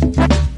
Bye.